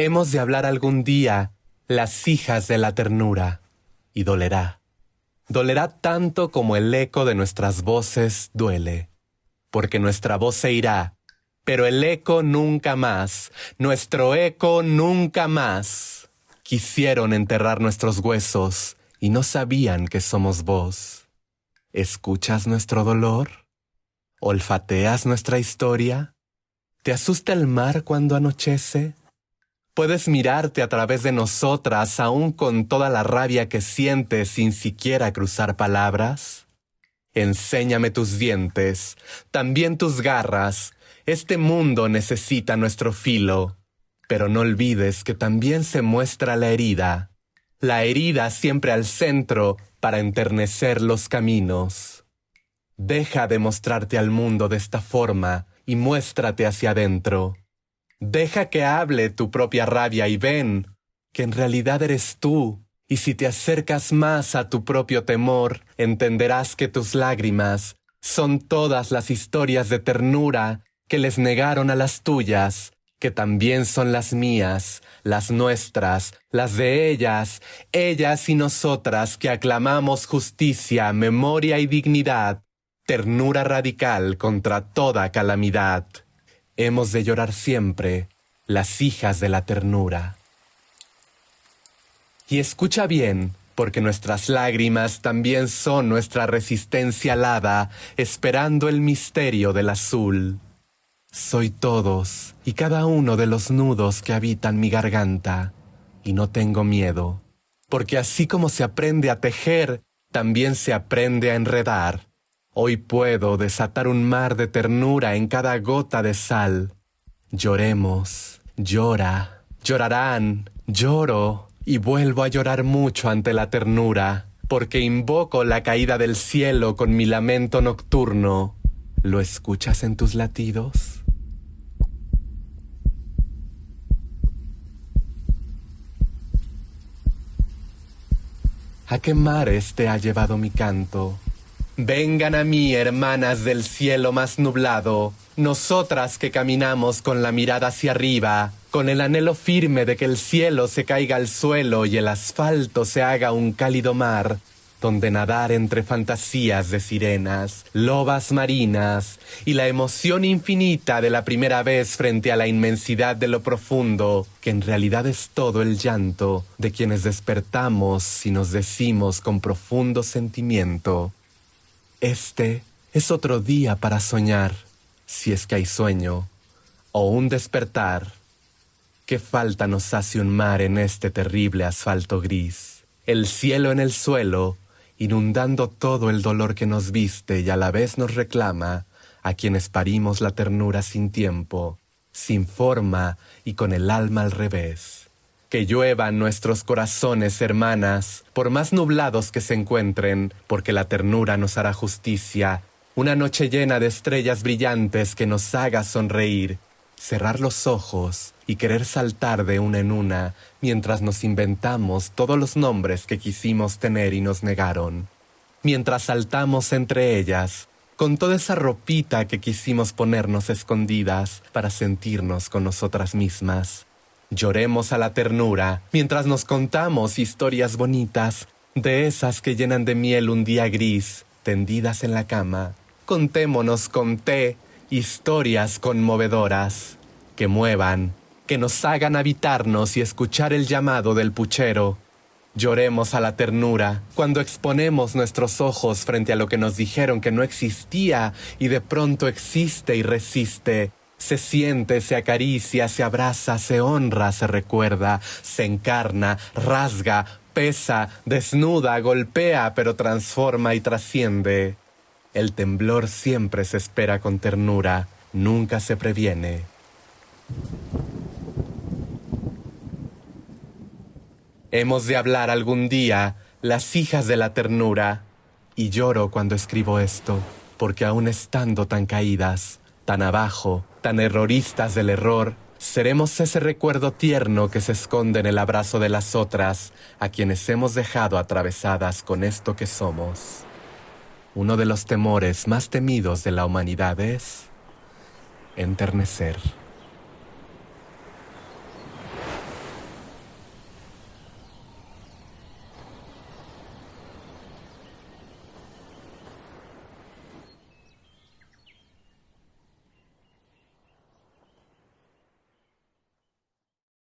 Hemos de hablar algún día las hijas de la ternura, y dolerá. Dolerá tanto como el eco de nuestras voces duele, porque nuestra voz se irá, pero el eco nunca más, nuestro eco nunca más. Quisieron enterrar nuestros huesos y no sabían que somos vos. ¿Escuchas nuestro dolor? ¿Olfateas nuestra historia? ¿Te asusta el mar cuando anochece? Puedes mirarte a través de nosotras aún con toda la rabia que sientes sin siquiera cruzar palabras. Enséñame tus dientes, también tus garras. Este mundo necesita nuestro filo. Pero no olvides que también se muestra la herida. La herida siempre al centro para enternecer los caminos. Deja de mostrarte al mundo de esta forma y muéstrate hacia adentro. Deja que hable tu propia rabia y ven que en realidad eres tú. Y si te acercas más a tu propio temor, entenderás que tus lágrimas son todas las historias de ternura que les negaron a las tuyas, que también son las mías, las nuestras, las de ellas, ellas y nosotras que aclamamos justicia, memoria y dignidad, ternura radical contra toda calamidad hemos de llorar siempre las hijas de la ternura. Y escucha bien, porque nuestras lágrimas también son nuestra resistencia alada, esperando el misterio del azul. Soy todos y cada uno de los nudos que habitan mi garganta, y no tengo miedo, porque así como se aprende a tejer, también se aprende a enredar. Hoy puedo desatar un mar de ternura en cada gota de sal. Lloremos, llora, llorarán, lloro y vuelvo a llorar mucho ante la ternura, porque invoco la caída del cielo con mi lamento nocturno. ¿Lo escuchas en tus latidos? ¿A qué mares te ha llevado mi canto? Vengan a mí, hermanas del cielo más nublado, nosotras que caminamos con la mirada hacia arriba, con el anhelo firme de que el cielo se caiga al suelo y el asfalto se haga un cálido mar, donde nadar entre fantasías de sirenas, lobas marinas y la emoción infinita de la primera vez frente a la inmensidad de lo profundo, que en realidad es todo el llanto de quienes despertamos y nos decimos con profundo sentimiento, este es otro día para soñar, si es que hay sueño, o un despertar. ¿Qué falta nos hace un mar en este terrible asfalto gris? El cielo en el suelo, inundando todo el dolor que nos viste y a la vez nos reclama, a quienes parimos la ternura sin tiempo, sin forma y con el alma al revés que lluevan nuestros corazones, hermanas, por más nublados que se encuentren, porque la ternura nos hará justicia, una noche llena de estrellas brillantes que nos haga sonreír, cerrar los ojos y querer saltar de una en una mientras nos inventamos todos los nombres que quisimos tener y nos negaron, mientras saltamos entre ellas, con toda esa ropita que quisimos ponernos escondidas para sentirnos con nosotras mismas Lloremos a la ternura mientras nos contamos historias bonitas, de esas que llenan de miel un día gris, tendidas en la cama. Contémonos con té historias conmovedoras, que muevan, que nos hagan habitarnos y escuchar el llamado del puchero. Lloremos a la ternura cuando exponemos nuestros ojos frente a lo que nos dijeron que no existía y de pronto existe y resiste se siente, se acaricia, se abraza, se honra, se recuerda, se encarna, rasga, pesa, desnuda, golpea, pero transforma y trasciende. El temblor siempre se espera con ternura, nunca se previene. Hemos de hablar algún día, las hijas de la ternura, y lloro cuando escribo esto, porque aún estando tan caídas, tan abajo, tan erroristas del error, seremos ese recuerdo tierno que se esconde en el abrazo de las otras, a quienes hemos dejado atravesadas con esto que somos. Uno de los temores más temidos de la humanidad es enternecer.